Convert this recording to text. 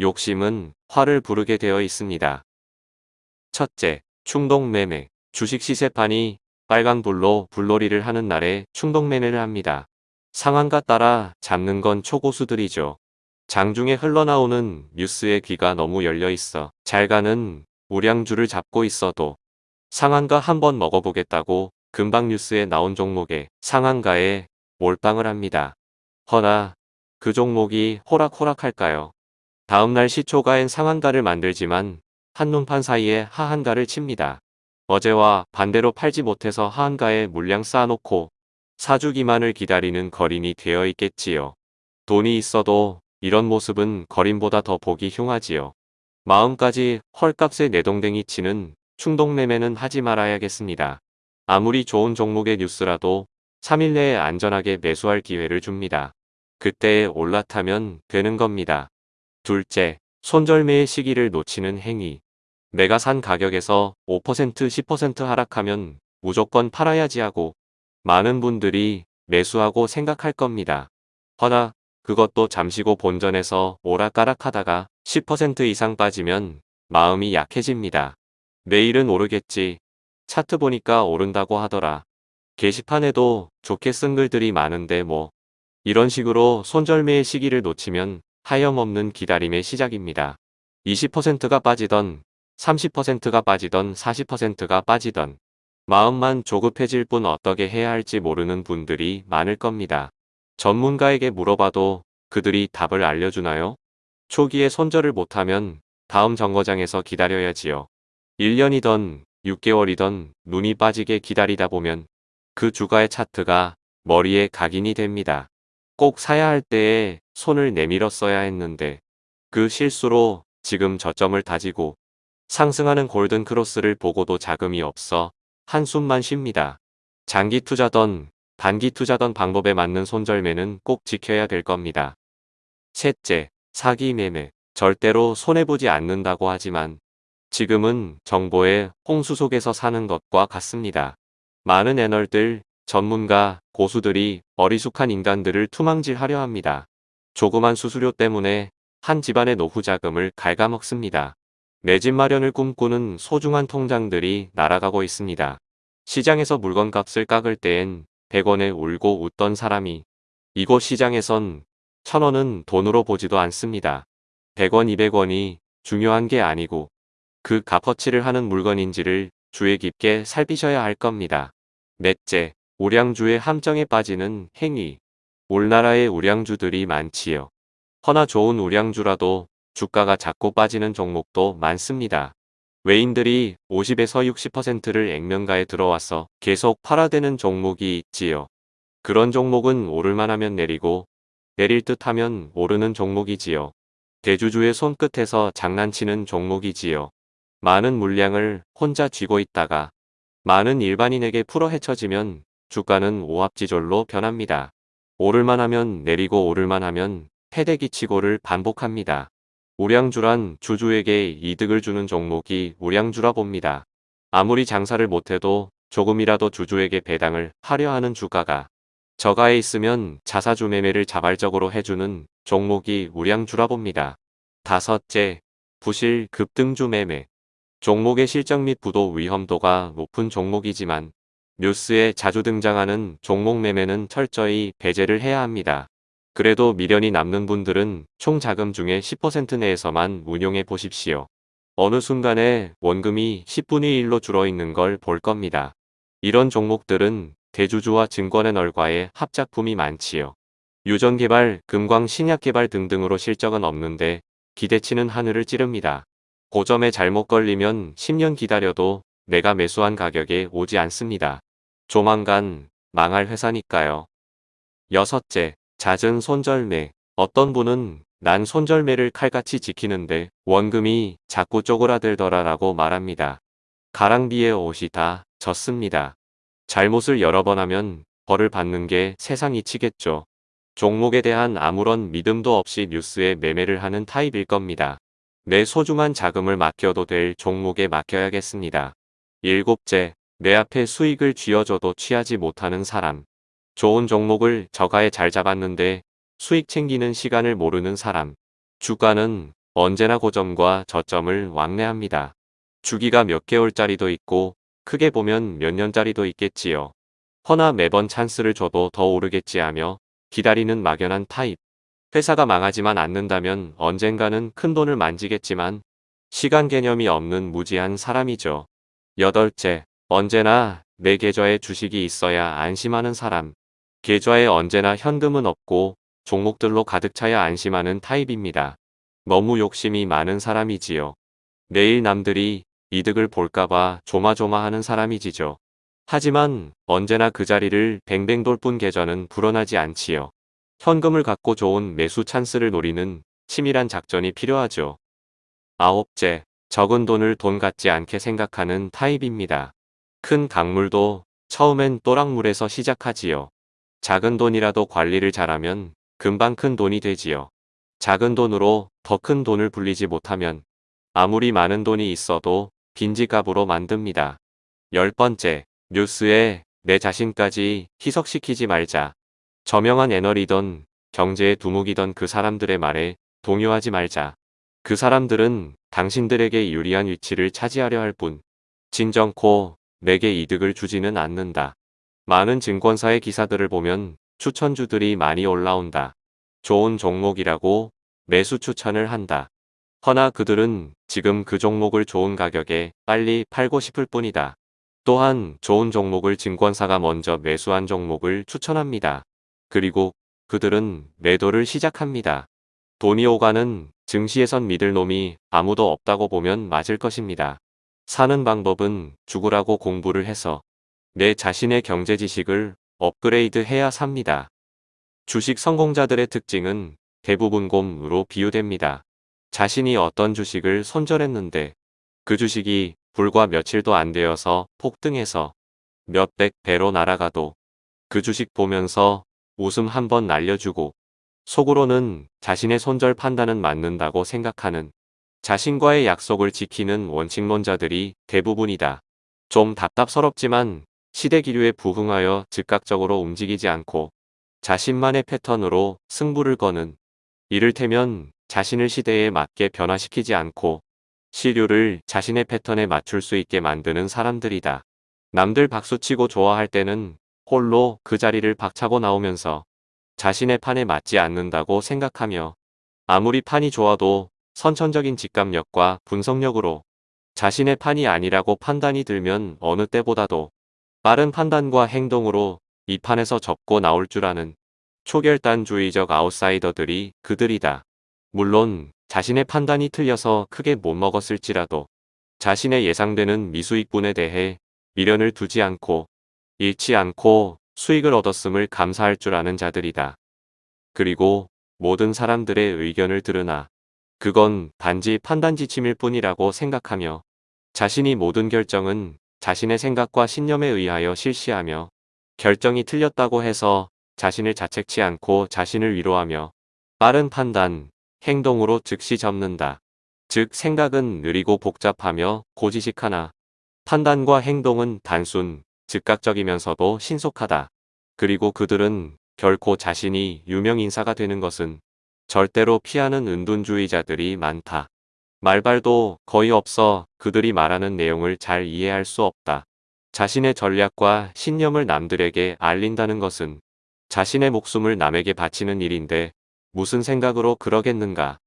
욕심은 화를 부르게 되어 있습니다. 첫째, 충동매매. 주식 시세판이 빨간불로 불놀이를 하는 날에 충동매매를 합니다. 상한가 따라 잡는 건 초고수들이죠. 장중에 흘러나오는 뉴스에 귀가 너무 열려 있어 잘 가는 우량주를 잡고 있어도 상한가 한번 먹어보겠다고 금방 뉴스에 나온 종목에 상한가에 몰빵을 합니다. 허나 그 종목이 호락호락할까요? 다음날 시초가엔 상한가를 만들지만 한눈판 사이에 하한가를 칩니다. 어제와 반대로 팔지 못해서 하한가에 물량 쌓아놓고 사주기만을 기다리는 거린이 되어 있겠지요. 돈이 있어도 이런 모습은 거린보다 더 보기 흉하지요. 마음까지 헐값에 내동댕이 치는 충동매매는 하지 말아야겠습니다. 아무리 좋은 종목의 뉴스라도 3일 내에 안전하게 매수할 기회를 줍니다. 그때에 올라타면 되는 겁니다. 둘째, 손절매의 시기를 놓치는 행위. 내가 산 가격에서 5% 10% 하락하면 무조건 팔아야지 하고 많은 분들이 매수하고 생각할 겁니다. 허나 그것도 잠시고 본전에서 오락가락하다가 10% 이상 빠지면 마음이 약해집니다. 내일은 오르겠지. 차트 보니까 오른다고 하더라. 게시판에도 좋게 쓴 글들이 많은데 뭐 이런 식으로 손절매의 시기를 놓치면 하염없는 기다림의 시작입니다. 20%가 빠지던 30%가 빠지던 40%가 빠지던 마음만 조급해질 뿐 어떻게 해야 할지 모르는 분들이 많을 겁니다. 전문가에게 물어봐도 그들이 답을 알려주나요? 초기에 손절을 못하면 다음 정거장에서 기다려야지요. 1년이던 6개월이던 눈이 빠지게 기다리다 보면 그 주가의 차트가 머리에 각인이 됩니다. 꼭 사야 할 때에 손을 내밀었어야 했는데 그 실수로 지금 저점을 다지고 상승하는 골든 크로스를 보고도 자금이 없어 한숨만 쉽니다. 장기 투자던 단기 투자던 방법에 맞는 손절매는 꼭 지켜야 될 겁니다. 셋째, 사기 매매. 절대로 손해보지 않는다고 하지만 지금은 정보의 홍수 속에서 사는 것과 같습니다. 많은 애널들, 전문가, 고수들이 어리숙한 인간들을 투망질하려 합니다. 조그만 수수료 때문에 한 집안의 노후 자금을 갉아먹습니다. 내 집 마련을 꿈꾸는 소중한 통장들이 날아가고 있습니다. 시장에서 물건값을 깎을 때엔 100원에 울고 웃던 사람이 이곳 시장에선 1000원은 돈으로 보지도 않습니다. 100원 200원이 중요한 게 아니고 그 값어치를 하는 물건인지를 주의 깊게 살피셔야 할 겁니다. 넷째, 우량주의 함정에 빠지는 행위. 우리나라에 우량주들이 많지요. 허나 좋은 우량주라도 주가가 작고 빠지는 종목도 많습니다. 외인들이 50에서 60%를 액면가에 들어와서 계속 팔아대는 종목이 있지요. 그런 종목은 오를만 하면 내리고 내릴 듯 하면 오르는 종목이지요. 대주주의 손끝에서 장난치는 종목이지요. 많은 물량을 혼자 쥐고 있다가 많은 일반인에게 풀어 헤쳐지면 주가는 오합지졸로 변합니다. 오를만 하면 내리고 오를만 하면 패대기치고를 반복합니다. 우량주란 주주에게 이득을 주는 종목이 우량주라 봅니다. 아무리 장사를 못해도 조금이라도 주주에게 배당을 하려 하는 주가가 저가에 있으면 자사주 매매를 자발적으로 해주는 종목이 우량주라 봅니다. 다섯째, 부실 급등주 매매. 종목의 실적 및 부도 위험도가 높은 종목이지만 뉴스에 자주 등장하는 종목 매매는 철저히 배제를 해야 합니다. 그래도 미련이 남는 분들은 총 자금 중에 10% 내에서만 운용해 보십시오. 어느 순간에 원금이 10분의 1로 줄어 있는 걸 볼 겁니다. 이런 종목들은 대주주와 증권의 널과의 합작품이 많지요. 유전개발, 금광, 신약개발 등등으로 실적은 없는데 기대치는 하늘을 찌릅니다. 고점에 잘못 걸리면 10년 기다려도 내가 매수한 가격에 오지 않습니다. 조만간 망할 회사니까요. 여섯째, 잦은 손절매. 어떤 분은 난 손절매를 칼같이 지키는데 원금이 자꾸 쪼그라들더라 라고 말합니다. 가랑비에 옷이 다 젖습니다. 잘못을 여러 번 하면 벌을 받는 게 세상 이 치겠죠. 종목에 대한 아무런 믿음도 없이 뉴스에 매매를 하는 타입일 겁니다. 내 소중한 자금을 맡겨도 될 종목에 맡겨야겠습니다. 일곱째, 내 앞에 수익을 쥐어줘도 취하지 못하는 사람. 좋은 종목을 저가에 잘 잡았는데 수익 챙기는 시간을 모르는 사람. 주가는 언제나 고점과 저점을 왕래합니다. 주기가 몇 개월짜리도 있고 크게 보면 몇 년짜리도 있겠지요. 허나 매번 찬스를 줘도 더 오르겠지 하며 기다리는 막연한 타입. 회사가 망하지만 않는다면 언젠가는 큰 돈을 만지겠지만 시간 개념이 없는 무지한 사람이죠. 여덟째, 언제나 내 계좌에 주식이 있어야 안심하는 사람. 계좌에 언제나 현금은 없고 종목들로 가득 차야 안심하는 타입입니다. 너무 욕심이 많은 사람이지요. 내일 남들이 이득을 볼까봐 조마조마하는 사람이지죠. 하지만 언제나 그 자리를 뱅뱅 돌 뿐 계좌는 불어나지 않지요. 현금을 갖고 좋은 매수 찬스를 노리는 치밀한 작전이 필요하죠. 아홉째, 적은 돈을 돈 같지 않게 생각하는 타입입니다. 큰 강물도 처음엔 또랑물에서 시작하지요. 작은 돈이라도 관리를 잘하면 금방 큰 돈이 되지요. 작은 돈으로 더 큰 돈을 불리지 못하면 아무리 많은 돈이 있어도 빈지갑으로 만듭니다. 열 번째, 뉴스에 내 자신까지 희석시키지 말자. 저명한 애널이던 경제의 두목이던 그 사람들의 말에 동요하지 말자. 그 사람들은 당신들에게 유리한 위치를 차지하려 할 뿐, 진정코 내게 이득을 주지는 않는다. 많은 증권사의 기사들을 보면 추천주들이 많이 올라온다. 좋은 종목이라고 매수 추천을 한다. 허나 그들은 지금 그 종목을 좋은 가격에 빨리 팔고 싶을 뿐이다. 또한 좋은 종목을 증권사가 먼저 매수한 종목을 추천합니다. 그리고 그들은 매도를 시작합니다. 돈이 오가는 증시에선 믿을 놈이 아무도 없다고 보면 맞을 것입니다. 사는 방법은 죽으라고 공부를 해서 내 자신의 경제 지식을 업그레이드 해야 삽니다. 주식 성공자들의 특징은 대부분 곰으로 비유됩니다. 자신이 어떤 주식을 손절했는데 그 주식이 불과 며칠도 안 되어서 폭등해서 몇백 배로 날아가도 그 주식 보면서 웃음 한번 날려주고 속으로는 자신의 손절 판단은 맞는다고 생각하는 자신과의 약속을 지키는 원칙론자들이 대부분이다. 좀 답답스럽지만 시대 기류에 부응하여 즉각적으로 움직이지 않고 자신만의 패턴으로 승부를 거는 이를테면 자신을 시대에 맞게 변화시키지 않고 시류를 자신의 패턴에 맞출 수 있게 만드는 사람들이다. 남들 박수치고 좋아할 때는 홀로 그 자리를 박차고 나오면서 자신의 판에 맞지 않는다고 생각하며 아무리 판이 좋아도 선천적인 직감력과 분석력으로 자신의 판이 아니라고 판단이 들면 어느 때보다도 빠른 판단과 행동으로 이 판에서 접고 나올 줄 아는 초결단주의적 아웃사이더들이 그들이다. 물론 자신의 판단이 틀려서 크게 못 먹었을지라도 자신의 예상되는 미수익분에 대해 미련을 두지 않고 잃지 않고 수익을 얻었음을 감사할 줄 아는 자들이다. 그리고 모든 사람들의 의견을 들으나 그건 단지 판단 지침일 뿐이라고 생각하며 자신이 모든 결정은 자신의 생각과 신념에 의하여 실시하며 결정이 틀렸다고 해서 자신을 자책치 않고 자신을 위로하며 빠른 판단, 행동으로 즉시 접는다. 즉 생각은 느리고 복잡하며 고지식하나 판단과 행동은 단순, 즉각적이면서도 신속하다. 그리고 그들은 결코 자신이 유명인사가 되는 것은 절대로 피하는 은둔주의자들이 많다. 말발도 거의 없어 그들이 말하는 내용을 잘 이해할 수 없다. 자신의 전략과 신념을 남들에게 알린다는 것은 자신의 목숨을 남에게 바치는 일인데 무슨 생각으로 그러겠는가.